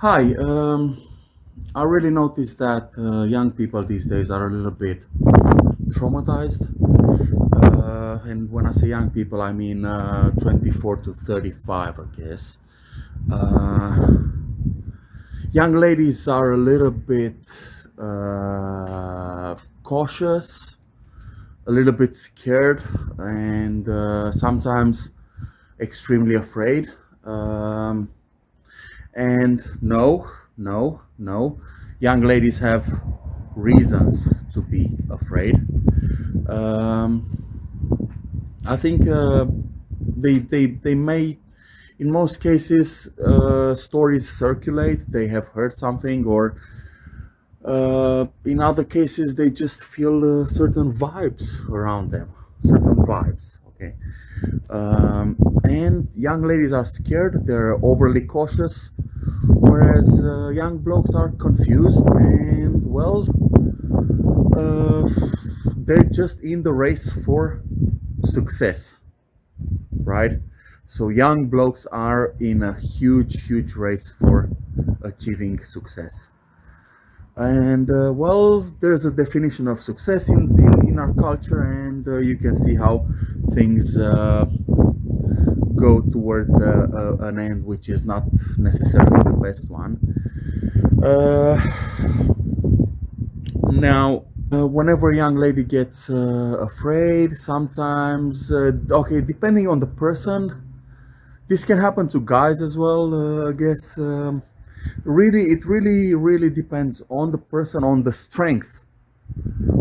Hi, um, I really noticed that uh, young people these days are a little bit traumatized. Uh, and when I say young people, I mean uh, 24 to 35, I guess. Uh, young ladies are a little bit uh, cautious, a little bit scared, and uh, sometimes extremely afraid. Um, and no, no, no, young ladies have reasons to be afraid. Um, I think uh, they, they, they may, in most cases, uh, stories circulate, they have heard something, or uh, in other cases, they just feel uh, certain vibes around them, certain vibes, okay? Um, and young ladies are scared, they're overly cautious, whereas uh, young blokes are confused and well uh, they're just in the race for success right? So young blokes are in a huge huge race for achieving success. And uh, well there's a definition of success in, our culture and uh, you can see how things uh, go towards a, an end which is not necessarily the best one. Uh, now, uh, whenever a young lady gets uh, afraid, sometimes, uh, okay, depending on the person, this can happen to guys as well, uh, I guess. Um, really, it really, really depends on the person, on the strength,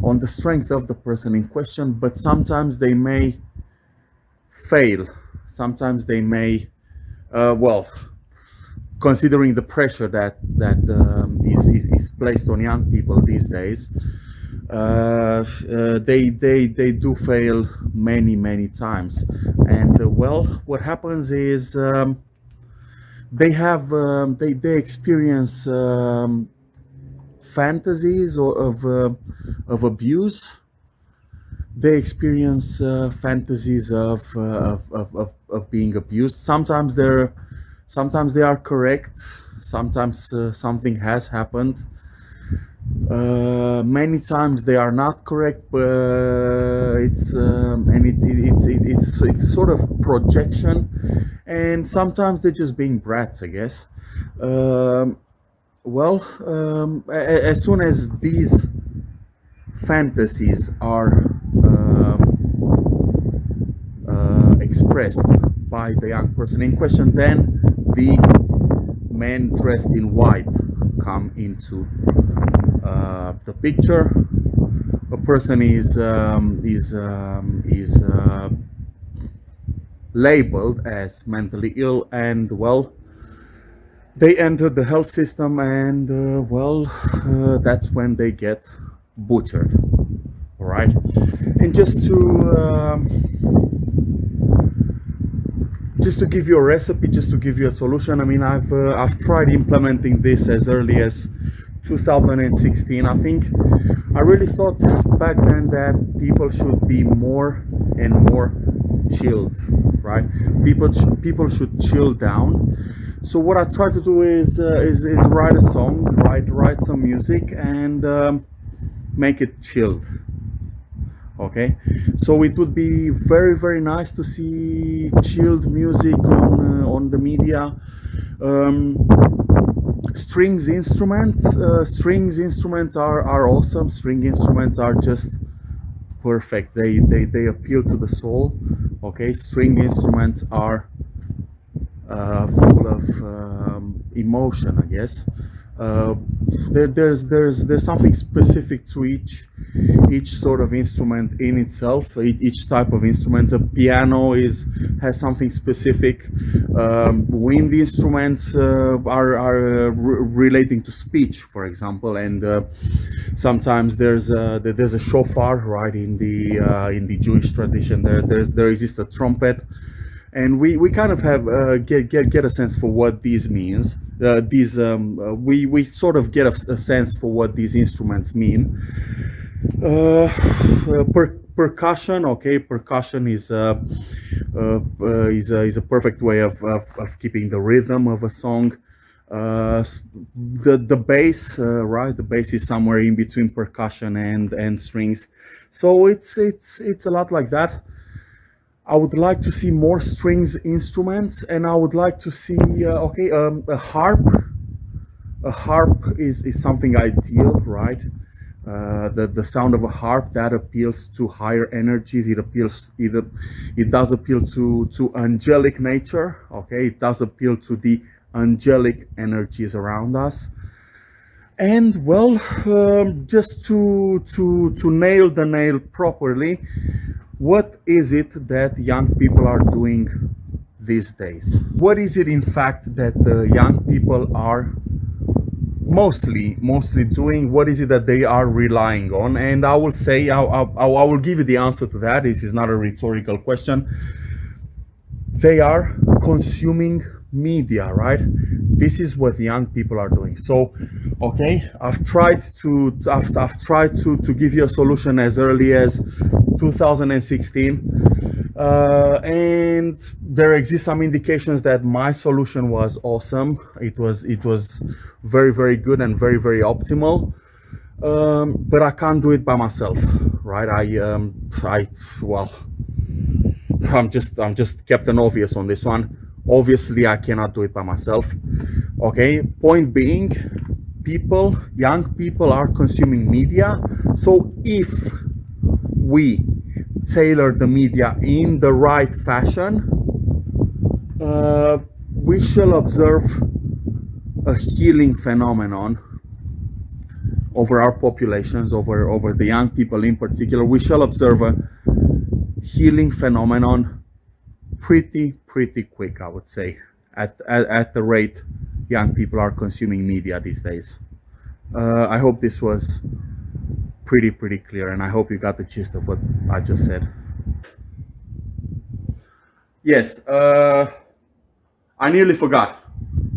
on the strength of the person in question, but sometimes they may fail. Sometimes they may, uh, well, considering the pressure that that um, is, is, is placed on young people these days, uh, uh, they they they do fail many many times, and uh, well, what happens is um, they have um, they they experience um, fantasies or of uh, of abuse they experience uh, fantasies of, uh, of, of, of, of, being abused. Sometimes they're, sometimes they are correct. Sometimes uh, something has happened. Uh, many times they are not correct, but it's um, and it, it, it's it, it's it's sort of projection, and sometimes they're just being brats, I guess. Um, well, um, as soon as these fantasies are expressed by the young person in question, then the men dressed in white come into uh, the picture. A person is um, is um, is uh, labeled as mentally ill, and well, they enter the health system, and uh, well, uh, that's when they get butchered. All right, and just to um, just to give you a recipe, just to give you a solution, I mean, I've, uh, I've tried implementing this as early as 2016. I think I really thought back then that people should be more and more chilled, right? People, people should chill down. So what I try to do is, uh, is, is write a song, write, write some music and um, make it chilled, okay? So it would be very very nice to see chilled music on uh, on the media. Um, strings instruments uh, strings instruments are are awesome. String instruments are just perfect. They they they appeal to the soul. Okay? String instruments are full of um, emotion i guess. Uh, there, there's there's there's something specific to each each sort of instrument in itself. Each type of instruments a piano is has something specific. Um, wind instruments uh, are, are uh, relating to speech for example. And uh, sometimes there's a there's a shofar right in the uh, in the Jewish tradition. There there's there exists a trumpet and we we kind of have uh, get get get a sense for what these means. Uh, these um, uh, we we sort of get a, a, sense for what these instruments mean. Uh, uh, per percussion, okay, percussion is uh, is a, is a perfect way of, of, of keeping the rhythm of a song. the the bass right the bass is somewhere in between percussion and and strings so it's it's it's a lot like that I would like to see more strings instruments and I would like to see uh, okay um, a harp. A harp is, is something ideal right? Uh, the, the sound of a harp that appeals to higher energies. It appeals it, it does appeal to to angelic nature okay? It does appeal to the angelic energies around us. And well um, just to to to nail the nail properly what is it that young people are doing these days? What is it in fact that the young people are mostly mostly doing? What is it that they are relying on? And i will say i, I, I will give you the answer to that. This is not a rhetorical question. They are consuming media right? This is what young people are doing. So okay i've tried to i've, I've tried to to give you a solution as early as 2016 uh, and there exist some indications that my solution was awesome. It was it was very very good and very very optimal. Um, but i can't do it by myself right? I um i well i'm just i'm just captain obvious on this one. Obviously i cannot do it by myself. Okay point being people young people are consuming media. So if we tailor the media in the right fashion uh, we shall observe a healing phenomenon over our populations over over the young people in particular we shall observe a healing phenomenon pretty, pretty quick, I would say, at, at, at the rate young people are consuming media these days. Uh, I hope this was pretty, pretty clear, and I hope you got the gist of what I just said. Yes, uh, I nearly forgot.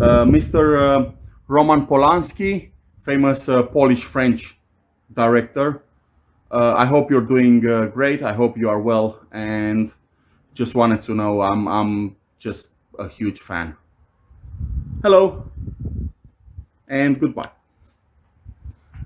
Uh, Mr. Uh, Roman Polanski, famous uh, Polish-French director. Uh, I hope you're doing great. I hope you are well, and just wanted to know I'm, I'm just a huge fan. Hello and goodbye.